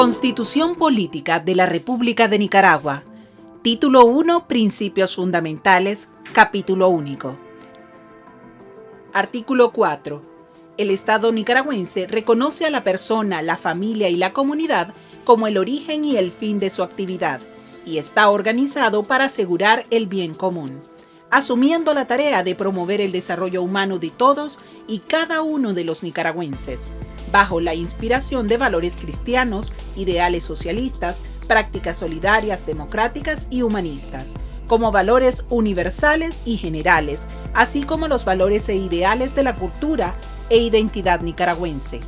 Constitución Política de la República de Nicaragua. Título 1. Principios Fundamentales. Capítulo único. Artículo 4. El Estado nicaragüense reconoce a la persona, la familia y la comunidad como el origen y el fin de su actividad y está organizado para asegurar el bien común, asumiendo la tarea de promover el desarrollo humano de todos y cada uno de los nicaragüenses bajo la inspiración de valores cristianos, ideales socialistas, prácticas solidarias, democráticas y humanistas, como valores universales y generales, así como los valores e ideales de la cultura e identidad nicaragüense.